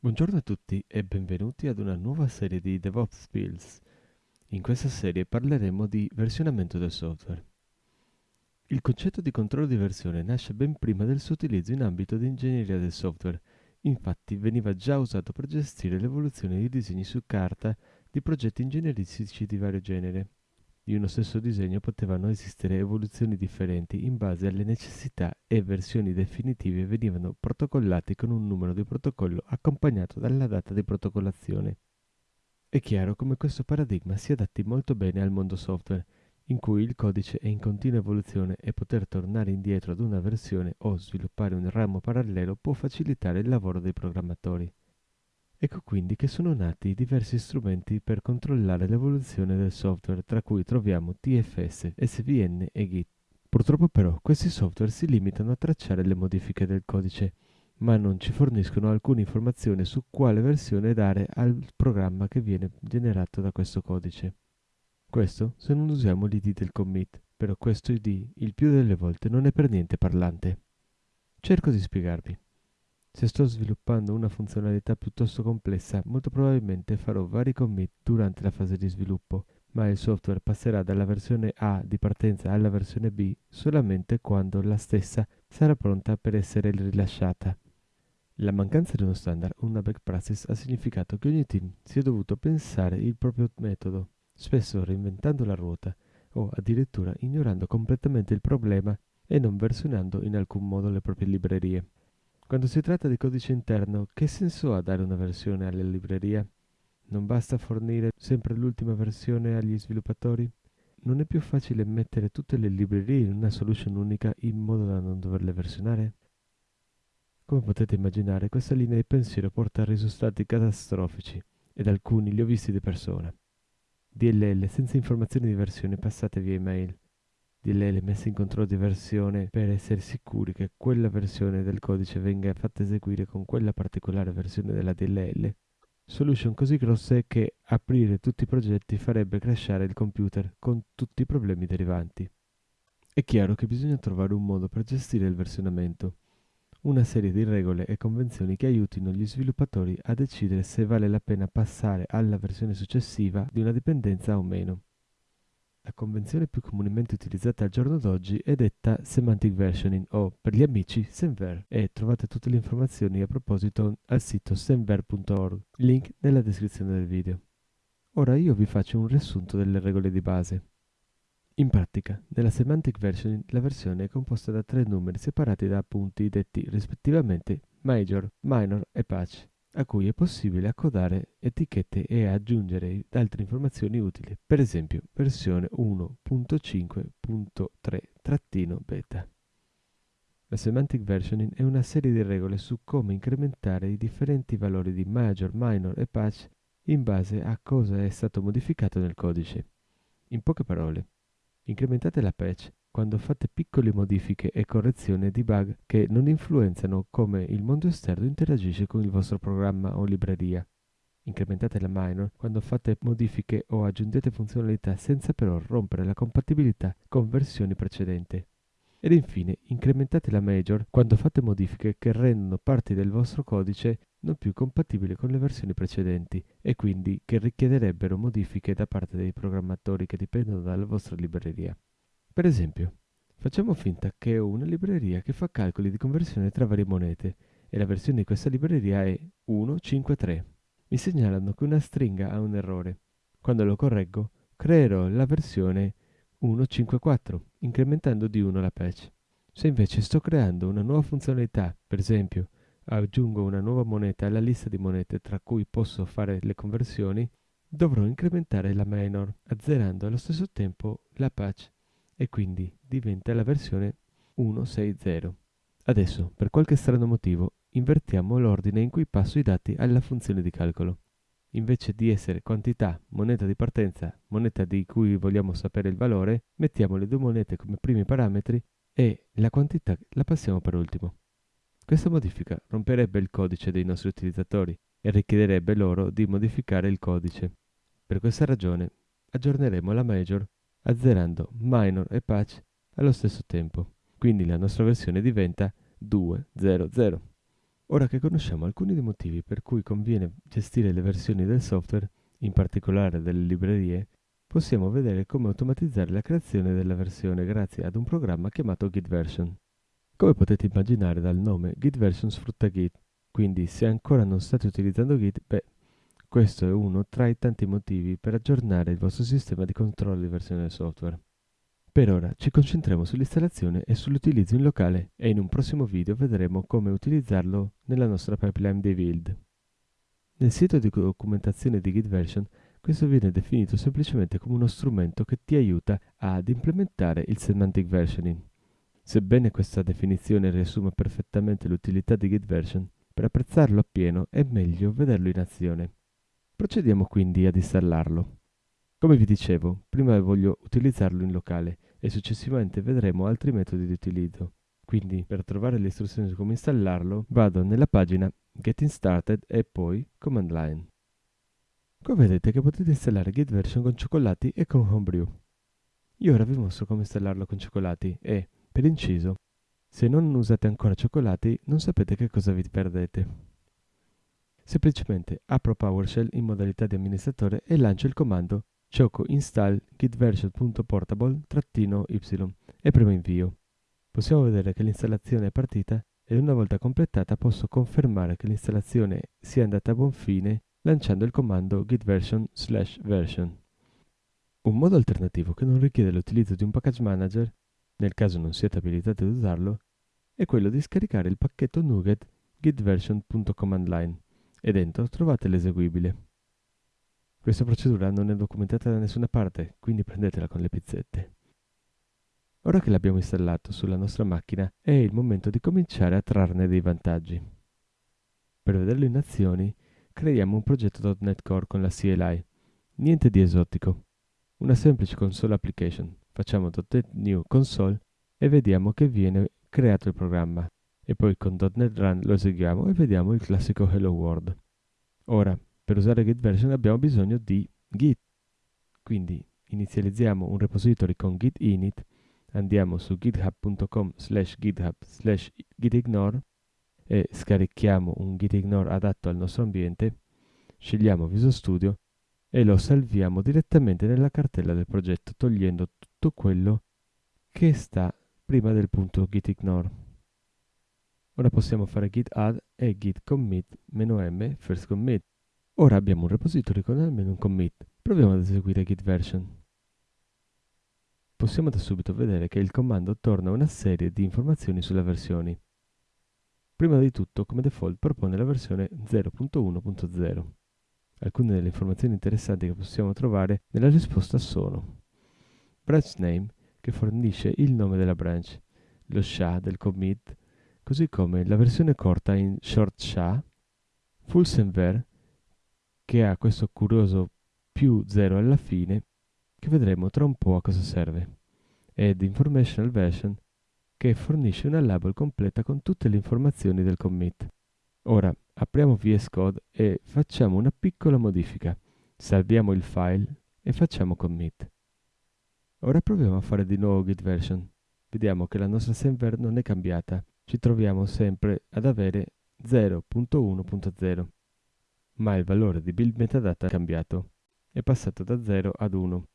Buongiorno a tutti e benvenuti ad una nuova serie di DevOps Skills. In questa serie parleremo di versionamento del software. Il concetto di controllo di versione nasce ben prima del suo utilizzo in ambito di ingegneria del software. Infatti veniva già usato per gestire l'evoluzione di disegni su carta di progetti ingegneristici di vario genere di uno stesso disegno potevano esistere evoluzioni differenti in base alle necessità e versioni definitive venivano protocollati con un numero di protocollo accompagnato dalla data di protocollazione. È chiaro come questo paradigma si adatti molto bene al mondo software, in cui il codice è in continua evoluzione e poter tornare indietro ad una versione o sviluppare un ramo parallelo può facilitare il lavoro dei programmatori. Ecco quindi che sono nati diversi strumenti per controllare l'evoluzione del software, tra cui troviamo TFS, SVN e Git. Purtroppo però questi software si limitano a tracciare le modifiche del codice, ma non ci forniscono alcuna informazione su quale versione dare al programma che viene generato da questo codice. Questo se non usiamo l'id del commit, però questo id il più delle volte non è per niente parlante. Cerco di spiegarvi. Se sto sviluppando una funzionalità piuttosto complessa, molto probabilmente farò vari commit durante la fase di sviluppo, ma il software passerà dalla versione A di partenza alla versione B solamente quando la stessa sarà pronta per essere rilasciata. La mancanza di uno standard o una back practice ha significato che ogni team si è dovuto pensare il proprio metodo, spesso reinventando la ruota o addirittura ignorando completamente il problema e non versionando in alcun modo le proprie librerie. Quando si tratta di codice interno, che senso ha dare una versione alla libreria? Non basta fornire sempre l'ultima versione agli sviluppatori? Non è più facile mettere tutte le librerie in una solution unica in modo da non doverle versionare? Come potete immaginare, questa linea di pensiero porta a risultati catastrofici, ed alcuni li ho visti di persona. DLL senza informazioni di versione passate via email, DLL messa in controllo di versione per essere sicuri che quella versione del codice venga fatta eseguire con quella particolare versione della DLL. Solution così grosse che aprire tutti i progetti farebbe crashare il computer con tutti i problemi derivanti. È chiaro che bisogna trovare un modo per gestire il versionamento, una serie di regole e convenzioni che aiutino gli sviluppatori a decidere se vale la pena passare alla versione successiva di una dipendenza o meno. La convenzione più comunemente utilizzata al giorno d'oggi è detta Semantic Versioning o, per gli amici, Semver e trovate tutte le informazioni a proposito al sito semver.org, link nella descrizione del video. Ora io vi faccio un riassunto delle regole di base. In pratica, nella Semantic Versioning la versione è composta da tre numeri separati da punti detti rispettivamente major, minor e patch a cui è possibile accodare etichette e aggiungere altre informazioni utili, per esempio versione 1.5.3-beta. La semantic versioning è una serie di regole su come incrementare i differenti valori di major, minor e patch in base a cosa è stato modificato nel codice. In poche parole, incrementate la patch quando fate piccole modifiche e correzioni di bug che non influenzano come il mondo esterno interagisce con il vostro programma o libreria. Incrementate la minor quando fate modifiche o aggiungete funzionalità senza però rompere la compatibilità con versioni precedenti. Ed infine incrementate la major quando fate modifiche che rendono parti del vostro codice non più compatibili con le versioni precedenti e quindi che richiederebbero modifiche da parte dei programmatori che dipendono dalla vostra libreria. Per esempio, facciamo finta che ho una libreria che fa calcoli di conversione tra varie monete e la versione di questa libreria è 153. Mi segnalano che una stringa ha un errore. Quando lo correggo, creerò la versione 154, incrementando di 1 la patch. Se invece sto creando una nuova funzionalità, per esempio aggiungo una nuova moneta alla lista di monete tra cui posso fare le conversioni, dovrò incrementare la minor, azzerando allo stesso tempo la patch e quindi diventa la versione 160. Adesso, per qualche strano motivo, invertiamo l'ordine in cui passo i dati alla funzione di calcolo. Invece di essere quantità, moneta di partenza, moneta di cui vogliamo sapere il valore, mettiamo le due monete come primi parametri e la quantità la passiamo per ultimo. Questa modifica romperebbe il codice dei nostri utilizzatori e richiederebbe loro di modificare il codice. Per questa ragione aggiorneremo la major azzerando minor e patch allo stesso tempo. Quindi la nostra versione diventa 2.0.0. Ora che conosciamo alcuni dei motivi per cui conviene gestire le versioni del software, in particolare delle librerie, possiamo vedere come automatizzare la creazione della versione grazie ad un programma chiamato GitVersion. Come potete immaginare dal nome, GitVersion sfrutta Git, quindi se ancora non state utilizzando Git, beh, questo è uno tra i tanti motivi per aggiornare il vostro sistema di controllo di versione del software. Per ora ci concentriamo sull'installazione e sull'utilizzo in locale e in un prossimo video vedremo come utilizzarlo nella nostra pipeline di build. Nel sito di documentazione di GitVersion questo viene definito semplicemente come uno strumento che ti aiuta ad implementare il semantic versioning. Sebbene questa definizione riassuma perfettamente l'utilità di GitVersion, per apprezzarlo appieno è meglio vederlo in azione. Procediamo quindi ad installarlo. Come vi dicevo, prima voglio utilizzarlo in locale e successivamente vedremo altri metodi di utilizzo. Quindi per trovare le istruzioni su come installarlo vado nella pagina Getting Started e poi Command Line. Qua vedete che potete installare GitVersion con cioccolati e con Homebrew. Io ora vi mostro come installarlo con cioccolati e, per inciso, se non usate ancora cioccolati non sapete che cosa vi perdete. Semplicemente apro PowerShell in modalità di amministratore e lancio il comando choco install gitversion.portable-y e premo invio. Possiamo vedere che l'installazione è partita e una volta completata posso confermare che l'installazione sia andata a buon fine lanciando il comando gitversion/version. Un modo alternativo che non richiede l'utilizzo di un package manager, nel caso non siate abilitati ad usarlo, è quello di scaricare il pacchetto NuGet gitversion.commandline e dentro trovate l'eseguibile. Questa procedura non è documentata da nessuna parte, quindi prendetela con le pizzette. Ora che l'abbiamo installato sulla nostra macchina, è il momento di cominciare a trarne dei vantaggi. Per vederlo in azioni, creiamo un progetto .NET Core con la CLI. Niente di esotico. Una semplice console application. Facciamo .NET New Console e vediamo che viene creato il programma e poi con .NET Run lo eseguiamo e vediamo il classico Hello World. Ora, per usare Git version abbiamo bisogno di Git. Quindi inizializziamo un repository con git init, andiamo su github.com slash github slash gitignore e scarichiamo un gitignore adatto al nostro ambiente, scegliamo Visual Studio e lo salviamo direttamente nella cartella del progetto togliendo tutto quello che sta prima del punto gitignore. Ora possiamo fare git add e git commit "-m first commit". Ora abbiamo un repository con almeno un commit. Proviamo ad eseguire git version. Possiamo da subito vedere che il comando torna una serie di informazioni sulle versioni. Prima di tutto, come default, propone la versione 0.1.0. Alcune delle informazioni interessanti che possiamo trovare nella risposta sono branch name, che fornisce il nome della branch, lo SHA del commit, così come la versione corta in short SHA, full semver, che ha questo curioso più 0 alla fine, che vedremo tra un po' a cosa serve, ed informational version, che fornisce una label completa con tutte le informazioni del commit. Ora apriamo VS Code e facciamo una piccola modifica. Salviamo il file e facciamo commit. Ora proviamo a fare di nuovo git version. Vediamo che la nostra semver non è cambiata ci troviamo sempre ad avere 0.1.0, ma il valore di build metadata è cambiato, è passato da 0 ad 1,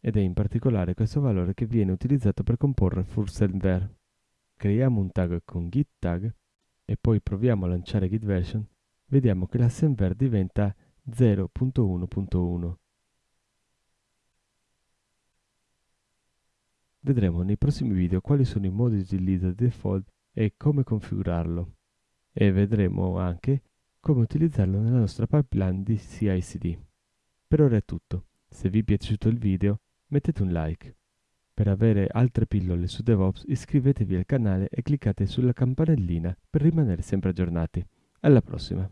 ed è in particolare questo valore che viene utilizzato per comporre furSendVer. Creiamo un tag con git tag e poi proviamo a lanciare git version, vediamo che la semver diventa 0.1.1. Vedremo nei prossimi video quali sono i modi di utilizzo di default e come configurarlo e vedremo anche come utilizzarlo nella nostra pipeline di CI/CD. Per ora è tutto. Se vi è piaciuto il video mettete un like. Per avere altre pillole su DevOps iscrivetevi al canale e cliccate sulla campanellina per rimanere sempre aggiornati. Alla prossima!